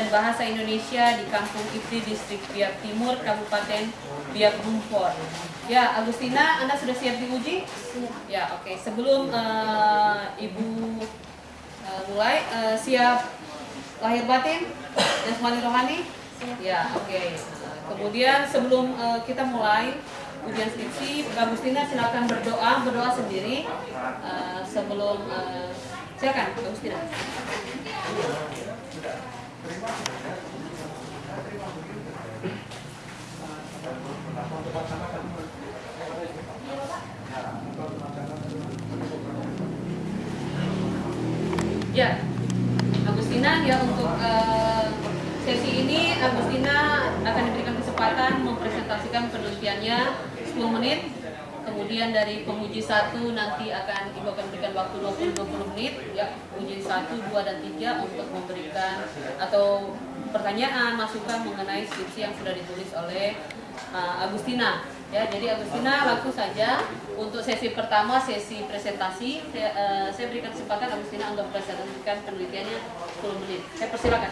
dan Bahasa Indonesia di Kampung Ipri, Distrik Biak Timur, Kabupaten Biak Numfor. Ya, Agustina, Anda sudah siap diuji? Ya, oke. Sebelum uh, Ibu uh, mulai, uh, siap lahir batin dan jasmani rohani? Ya, oke. kemudian sebelum uh, kita mulai ujian skripsi, Agustina silakan berdoa, berdoa sendiri uh, sebelum uh, silakan Agustina. Ya, Agustina ya untuk uh, sesi ini Agustina akan diberikan kesempatan mempresentasikan penelitiannya 10 menit. Kemudian dari penguji satu nanti akan ibu akan berikan waktu 20-20 menit ya uji satu, dua dan tiga untuk memberikan atau pertanyaan, masukan mengenai skripsi yang sudah ditulis oleh uh, Agustina. Ya, jadi Agustina langsung saja untuk sesi pertama sesi presentasi saya, uh, saya berikan kesempatan Agustina untuk presentasikan penelitiannya 10 menit. Saya persilakan.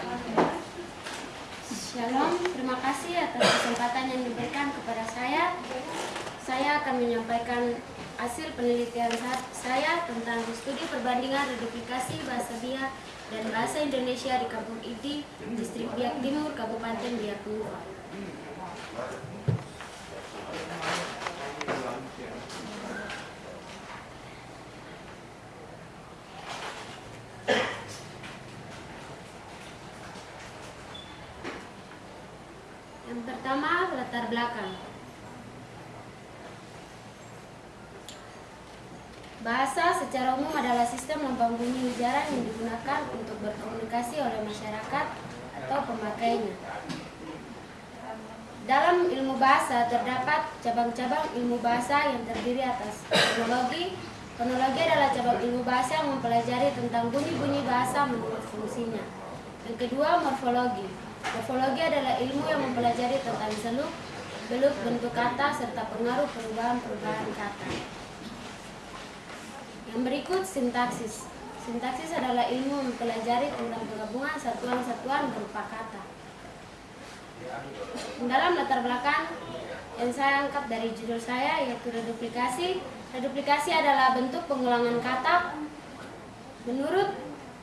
Shalom, terima kasih atas kesempatan yang diberikan kepada saya. Saya akan menyampaikan hasil penelitian saya tentang studi perbandingan reduplikasi bahasa Biak dan bahasa Indonesia di Kampung Idi, Distrik Biak Timur, Kabupaten Biak Timur. Yang pertama, latar belakang. Bahasa secara umum adalah sistem lambang bunyi ujaran yang digunakan untuk berkomunikasi oleh masyarakat atau pemakainya. Dalam ilmu bahasa terdapat cabang-cabang ilmu bahasa yang terdiri atas fonologi. Fonologi adalah cabang ilmu bahasa yang mempelajari tentang bunyi-bunyi bahasa menurut fungsinya. Yang kedua, morfologi. Morfologi adalah ilmu yang mempelajari tentang seluk, beluk bentuk kata serta pengaruh perubahan-perubahan kata. Yang berikut sintaksis. Sintaksis adalah ilmu mempelajari tentang penggabungan satuan-satuan berupa kata. Dalam latar belakang yang saya angkat dari judul saya yaitu reduplikasi. Reduplikasi adalah bentuk pengulangan kata. Menurut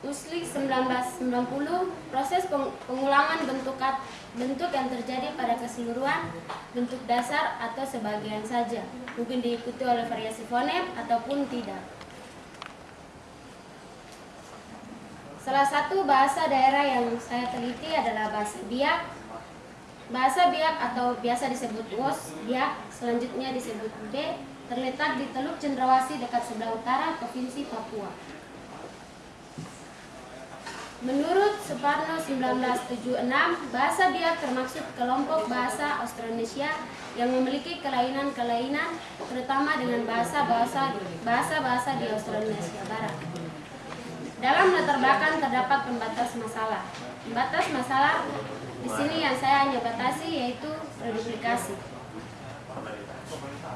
Usli 1990, proses pengulangan bentuk bentuk yang terjadi pada keseluruhan bentuk dasar atau sebagian saja, mungkin diikuti oleh variasi fonem ataupun tidak. Salah satu bahasa daerah yang saya teliti adalah bahasa Biak. Bahasa Biak atau biasa disebut Wos, Biak, selanjutnya disebut B, terletak di Teluk Cendrawasih dekat sebelah utara Provinsi Papua. Menurut Suparno 1976, bahasa Biak termasuk kelompok bahasa Austronesia yang memiliki kelainan-kelainan terutama dengan bahasa-bahasa di Austronesia Barat. Dalam latar belakang terdapat pembatas masalah. Pembatas masalah di sini yang saya hanya batasi yaitu reduplikasi.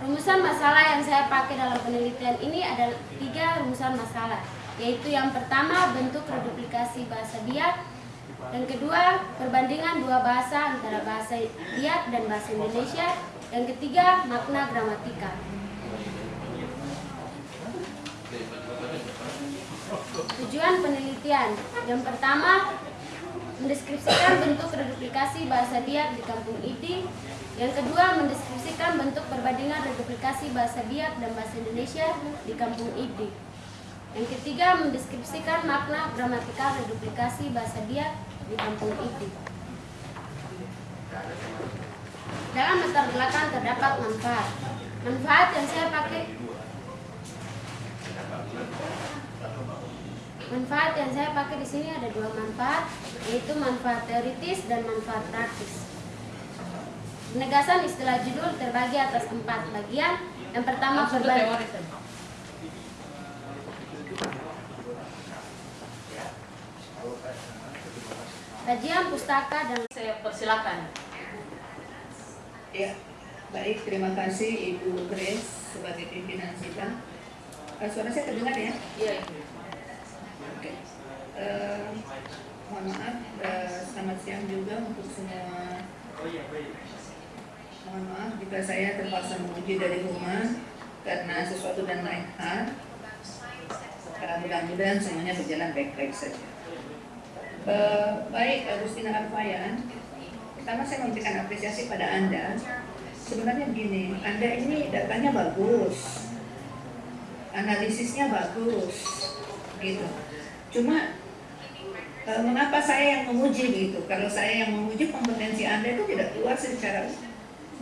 Rumusan masalah yang saya pakai dalam penelitian ini adalah tiga rumusan masalah yaitu yang pertama bentuk reduplikasi bahasa Biak, yang kedua perbandingan dua bahasa antara bahasa Biak dan bahasa Indonesia, yang ketiga makna gramatika. Tujuan penelitian yang pertama mendeskripsikan bentuk reduplikasi bahasa Biak di Kampung Idi. Yang kedua, mendeskripsikan bentuk perbandingan reduplikasi bahasa Biak dan bahasa Indonesia di Kampung Idi. Yang ketiga, mendeskripsikan makna gramatikal reduplikasi bahasa Biak di kampung itu. Dalam latar belakang terdapat manfaat. Manfaat yang saya pakai Manfaat yang saya pakai di sini ada dua manfaat, yaitu manfaat teoritis dan manfaat praktis. Penegasan istilah judul terbagi atas empat bagian. Yang pertama teori. kajian pustaka dan saya persilakan. Ya, baik terima kasih Ibu Grace sebagai pimpinan kita. Uh, suara saya terdengar ya? Iya. Oke. Uh, mohon maaf, eh, selamat siang juga untuk semua. Mohon maaf jika saya terpaksa menguji dari rumah karena sesuatu dan lain hal. Eh, Mudah-mudahan semuanya berjalan baik-baik saja. Eh, baik, Agustina Alfayan. Pertama saya memberikan apresiasi pada Anda. Sebenarnya begini, Anda ini datanya bagus, analisisnya bagus, gitu. Cuma e, mengapa saya yang memuji gitu? Kalau saya yang memuji kompetensi Anda itu tidak keluar secara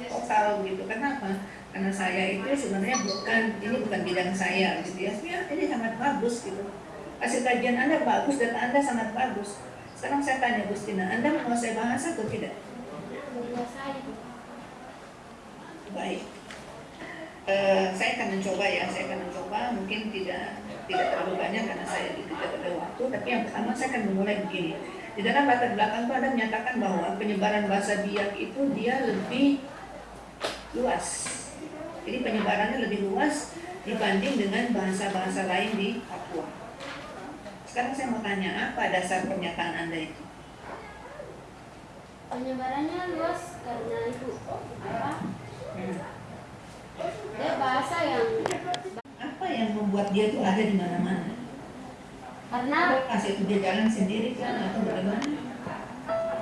total gitu. Kenapa? Karena saya itu sebenarnya bukan ini bukan bidang saya gitu ya. Ya, ini sangat bagus gitu. Hasil kajian Anda bagus, data Anda sangat bagus. Sekarang saya tanya Gustina, Anda menguasai bahasa atau tidak? Baik. Eh, saya akan mencoba ya, saya akan mencoba mungkin tidak tidak terlalu banyak karena saya tidak ada waktu, tapi yang pertama saya akan memulai begini. Di dalam latar belakang itu Anda menyatakan bahwa penyebaran bahasa Biak itu dia lebih luas. Jadi penyebarannya lebih luas dibanding dengan bahasa-bahasa lain di Papua. Sekarang saya mau tanya, apa dasar pernyataan Anda itu? Penyebarannya luas karena itu apa? Hmm. Dia bahasa yang Apa yang membuat dia itu ada di mana-mana? karena Apakah itu dia jalan sendiri kan atau bagaimana?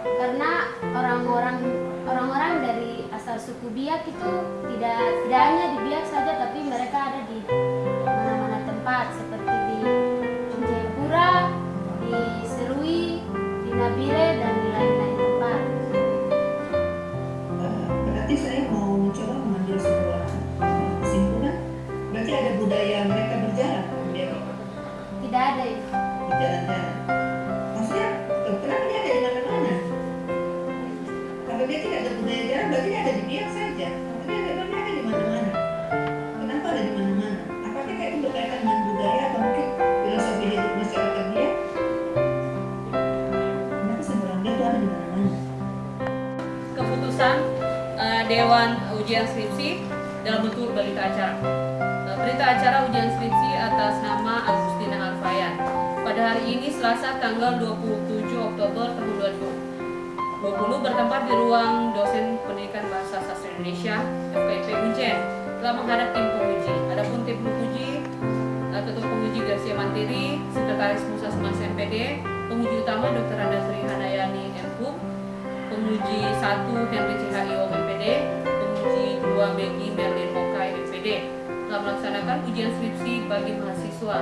karena orang-orang orang-orang dari asal suku Biak itu tidak tidak hanya di Biak saja tapi mereka ada di mana-mana tempat seperti di Jayapura, di Serui, di Nabire dan di lain-lain Ujian Skripsi dalam bentuk berita acara. Eh, berita acara ujian skripsi atas nama Agustina Alfayan. Pada hari ini Selasa tanggal 27 Oktober tahun 2020 bertempat di ruang dosen pendidikan bahasa sastra Indonesia FKIP Unjen telah menghadap tim penguji. Adapun tim penguji eh, Ketua Penguji Garcia Mantiri, Sekretaris Musasmas MPD, penguji utama Dr. Anda Sri Handayani MHUM, penguji 1 Henry CHIO MPD, penguji 2 Megi Merlin Mokai MPD telah melaksanakan ujian skripsi bagi mahasiswa.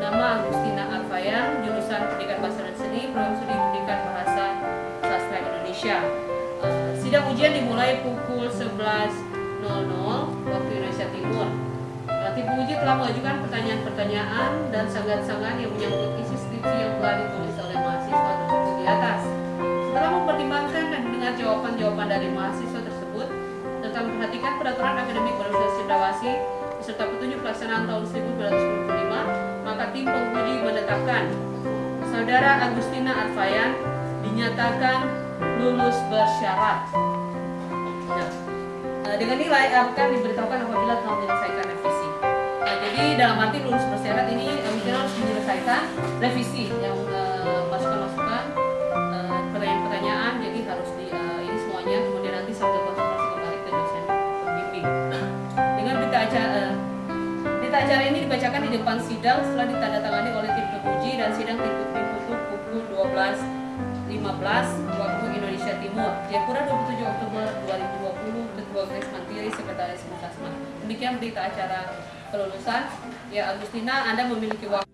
Nama Agustina Alfayan, jurusan Pendidikan Bahasa dan Seni, Program Studi Pendidikan Bahasa Sastra Indonesia. Eh, sidang ujian dimulai pukul 11.00 waktu Indonesia Timur. Tim penguji telah mengajukan pertanyaan-pertanyaan dan sangat-sangat yang menyangkut isi skripsi yang telah ditulis oleh mahasiswa tersebut di atas. Setelah mempertimbangkan dan mendengar jawaban-jawaban dari mahasiswa serta memperhatikan peraturan akademik Universitas Cendrawasih beserta petunjuk pelaksanaan tahun 1995, maka tim penguji menetapkan Saudara Agustina Arfayan dinyatakan lulus bersyarat. Nah, eh, dengan nilai akan diberitahukan apabila telah menyelesaikan revisi. Nah, jadi dalam arti lulus bersyarat ini Agustina harus menyelesaikan revisi yang eh, masukan-masukan eh, acara ini dibacakan di depan sidang setelah ditandatangani oleh tim penguji dan sidang ditutup pukul 12.15 waktu Indonesia Timur Jayapura 27 Oktober 2020 Ketua Grace Mantiri Sekretaris Musasma demikian berita acara kelulusan. Ya Agustina Anda memiliki waktu